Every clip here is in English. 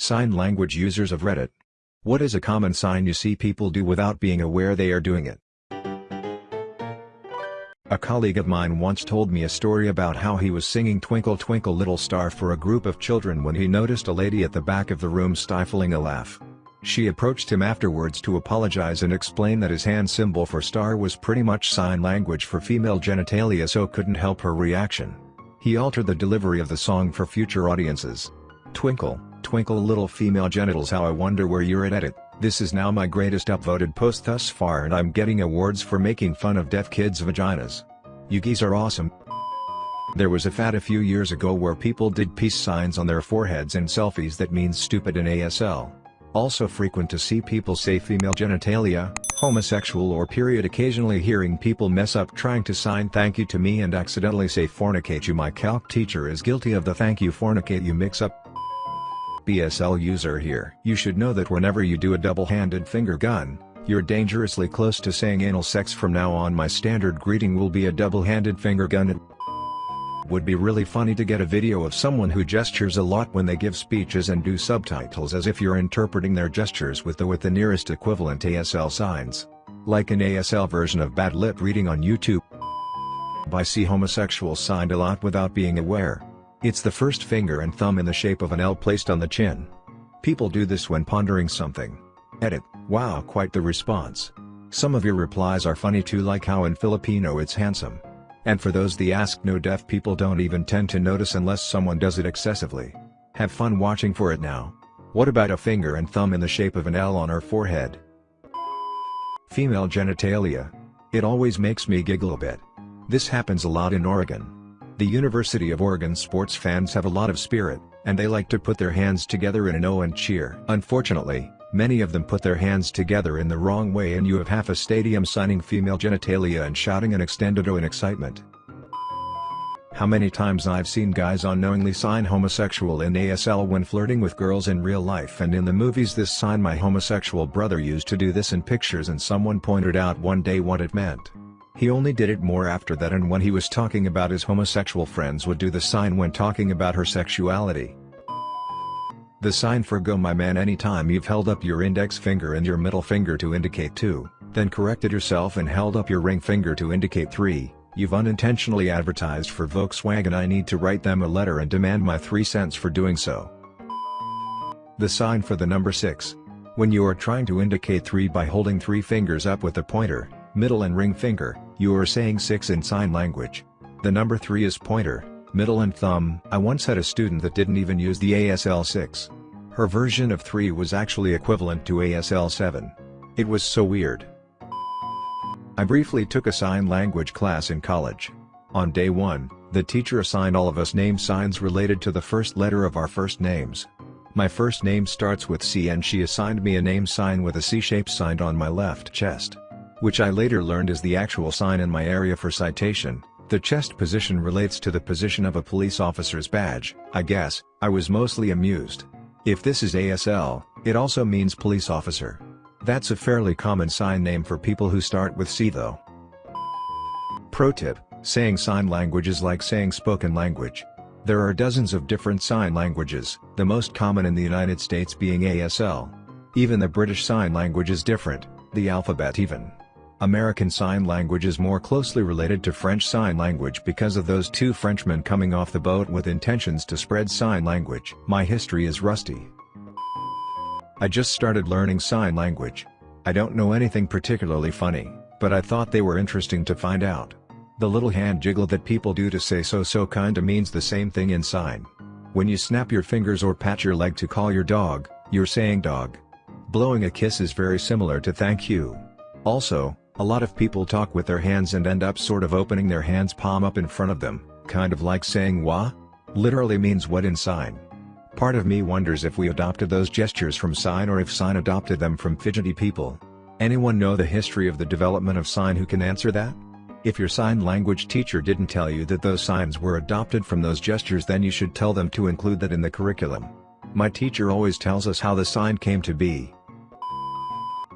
Sign language users of Reddit. What is a common sign you see people do without being aware they are doing it? A colleague of mine once told me a story about how he was singing Twinkle Twinkle Little Star for a group of children when he noticed a lady at the back of the room stifling a laugh. She approached him afterwards to apologize and explain that his hand symbol for star was pretty much sign language for female genitalia so couldn't help her reaction. He altered the delivery of the song for future audiences. Twinkle, twinkle little female genitals how I wonder where you're at edit, this is now my greatest upvoted post thus far and I'm getting awards for making fun of deaf kids' vaginas. You geese are awesome. There was a fad a few years ago where people did peace signs on their foreheads in selfies that means stupid in ASL. Also frequent to see people say female genitalia, homosexual or period occasionally hearing people mess up trying to sign thank you to me and accidentally say fornicate you my calc teacher is guilty of the thank you fornicate you mix up BSL user here. You should know that whenever you do a double-handed finger gun, you're dangerously close to saying anal sex from now on my standard greeting will be a double-handed finger gun it would be really funny to get a video of someone who gestures a lot when they give speeches and do subtitles as if you're interpreting their gestures with the with the nearest equivalent ASL signs. Like an ASL version of bad lip reading on YouTube. I see homosexuals signed a lot without being aware. It's the first finger and thumb in the shape of an L placed on the chin. People do this when pondering something. Edit, wow quite the response. Some of your replies are funny too like how in Filipino it's handsome. And for those the ask no deaf people don't even tend to notice unless someone does it excessively. Have fun watching for it now. What about a finger and thumb in the shape of an L on her forehead? Female genitalia. It always makes me giggle a bit. This happens a lot in Oregon. The University of Oregon sports fans have a lot of spirit, and they like to put their hands together in an O and cheer. Unfortunately, Many of them put their hands together in the wrong way and you have half a stadium signing female genitalia and shouting an extended O in excitement. How many times I've seen guys unknowingly sign homosexual in ASL when flirting with girls in real life and in the movies this sign my homosexual brother used to do this in pictures and someone pointed out one day what it meant. He only did it more after that and when he was talking about his homosexual friends would do the sign when talking about her sexuality. The sign for go my man anytime you've held up your index finger and your middle finger to indicate 2, then corrected yourself and held up your ring finger to indicate 3, you've unintentionally advertised for Volkswagen I need to write them a letter and demand my 3 cents for doing so. The sign for the number 6. When you are trying to indicate 3 by holding 3 fingers up with the pointer, middle and ring finger, you are saying 6 in sign language. The number 3 is pointer, middle and thumb. I once had a student that didn't even use the ASL 6. Her version of 3 was actually equivalent to ASL 7. It was so weird. I briefly took a sign language class in college. On day 1, the teacher assigned all of us name signs related to the first letter of our first names. My first name starts with C and she assigned me a name sign with a C-shape signed on my left chest. Which I later learned is the actual sign in my area for citation, the chest position relates to the position of a police officer's badge, I guess, I was mostly amused. If this is ASL, it also means police officer. That's a fairly common sign name for people who start with C though. Pro tip, saying sign language is like saying spoken language. There are dozens of different sign languages, the most common in the United States being ASL. Even the British Sign Language is different, the alphabet even. American Sign Language is more closely related to French Sign Language because of those two Frenchmen coming off the boat with intentions to spread sign language. My history is rusty. I just started learning sign language. I don't know anything particularly funny, but I thought they were interesting to find out. The little hand jiggle that people do to say so so kinda means the same thing in sign. When you snap your fingers or pat your leg to call your dog, you're saying dog. Blowing a kiss is very similar to thank you. Also, a lot of people talk with their hands and end up sort of opening their hands palm up in front of them, kind of like saying wah? Literally means what in sign. Part of me wonders if we adopted those gestures from sign or if sign adopted them from fidgety people. Anyone know the history of the development of sign who can answer that? If your sign language teacher didn't tell you that those signs were adopted from those gestures then you should tell them to include that in the curriculum. My teacher always tells us how the sign came to be,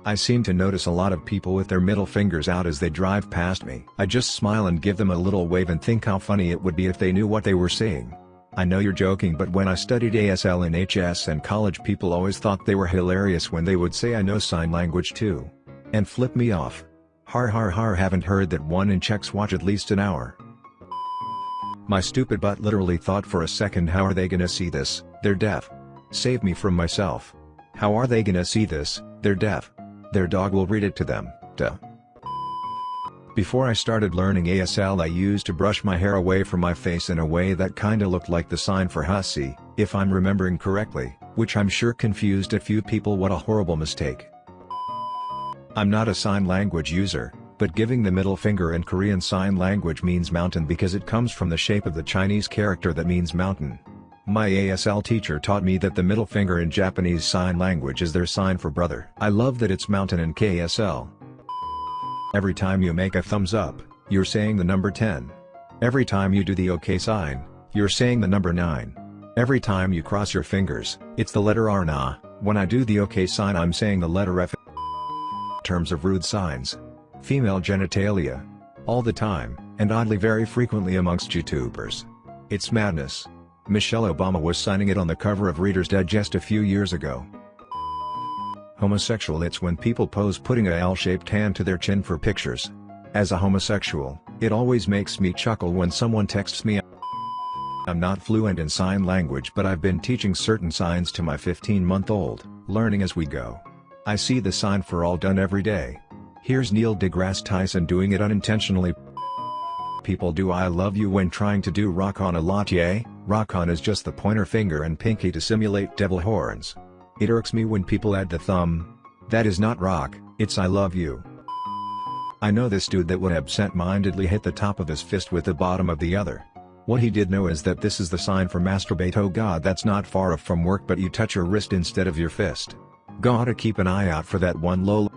I seem to notice a lot of people with their middle fingers out as they drive past me. I just smile and give them a little wave and think how funny it would be if they knew what they were saying. I know you're joking but when I studied ASL in HS and college people always thought they were hilarious when they would say I know sign language too. And flip me off. Har har har haven't heard that one in checks watch at least an hour. My stupid butt literally thought for a second how are they gonna see this, they're deaf. Save me from myself. How are they gonna see this, they're deaf. Their dog will read it to them, duh. Before I started learning ASL I used to brush my hair away from my face in a way that kinda looked like the sign for hussy, if I'm remembering correctly, which I'm sure confused a few people what a horrible mistake. I'm not a sign language user, but giving the middle finger in Korean sign language means mountain because it comes from the shape of the Chinese character that means mountain. My ASL teacher taught me that the middle finger in Japanese sign language is their sign for brother. I love that it's mountain in KSL. Every time you make a thumbs up, you're saying the number 10. Every time you do the OK sign, you're saying the number 9. Every time you cross your fingers, it's the letter R na. When I do the OK sign I'm saying the letter F. Terms of rude signs. Female genitalia. All the time, and oddly very frequently amongst YouTubers. It's madness. Michelle Obama was signing it on the cover of Reader's Digest a few years ago. Homosexual It's when people pose putting a L-shaped hand to their chin for pictures. As a homosexual, it always makes me chuckle when someone texts me I'm not fluent in sign language but I've been teaching certain signs to my 15-month-old, learning as we go. I see the sign for all done every day. Here's Neil deGrasse Tyson doing it unintentionally. People do I love you when trying to do rock on a latte, rock on is just the pointer finger and pinky to simulate devil horns. It irks me when people add the thumb. That is not rock, it's I love you. I know this dude that would absent-mindedly hit the top of his fist with the bottom of the other. What he did know is that this is the sign for masturbate oh god that's not far off from work but you touch your wrist instead of your fist. Gotta keep an eye out for that one lol.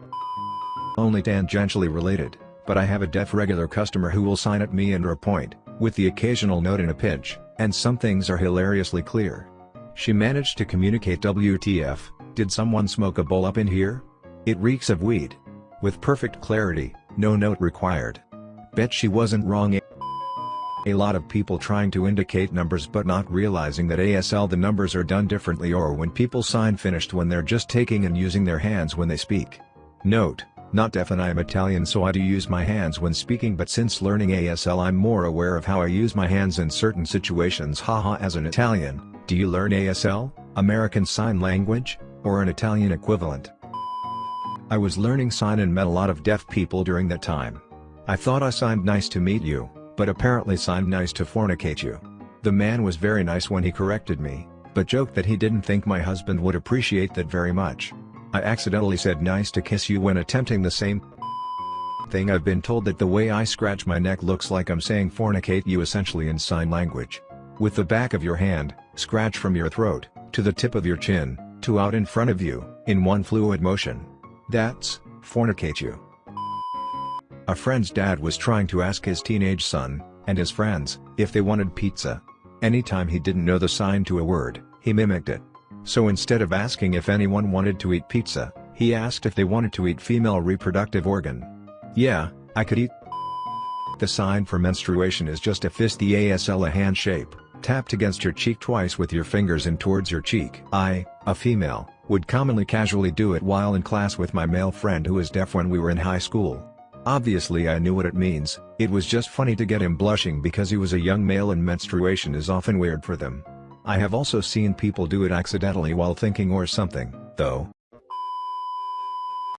Only tangentially related, but I have a deaf regular customer who will sign at me and or point, with the occasional note in a pinch, and some things are hilariously clear. She managed to communicate WTF, did someone smoke a bowl up in here? It reeks of weed. With perfect clarity, no note required. Bet she wasn't wrong a lot of people trying to indicate numbers but not realizing that ASL the numbers are done differently or when people sign finished when they're just taking and using their hands when they speak. Note, not deaf and I am Italian so I do use my hands when speaking but since learning ASL I'm more aware of how I use my hands in certain situations haha as an Italian, do you learn ASL, American Sign Language, or an Italian equivalent? I was learning sign and met a lot of deaf people during that time. I thought I signed nice to meet you, but apparently signed nice to fornicate you. The man was very nice when he corrected me, but joked that he didn't think my husband would appreciate that very much. I accidentally said nice to kiss you when attempting the same thing I've been told that the way I scratch my neck looks like I'm saying fornicate you essentially in sign language. With the back of your hand, scratch from your throat, to the tip of your chin, to out in front of you, in one fluid motion. That's, fornicate you. A friend's dad was trying to ask his teenage son, and his friends, if they wanted pizza. Anytime he didn't know the sign to a word, he mimicked it. So instead of asking if anyone wanted to eat pizza, he asked if they wanted to eat female reproductive organ. Yeah, I could eat. The sign for menstruation is just a fist the ASL a hand shape tapped against your cheek twice with your fingers and towards your cheek. I, a female, would commonly casually do it while in class with my male friend who is deaf when we were in high school. Obviously I knew what it means, it was just funny to get him blushing because he was a young male and menstruation is often weird for them. I have also seen people do it accidentally while thinking or something, though,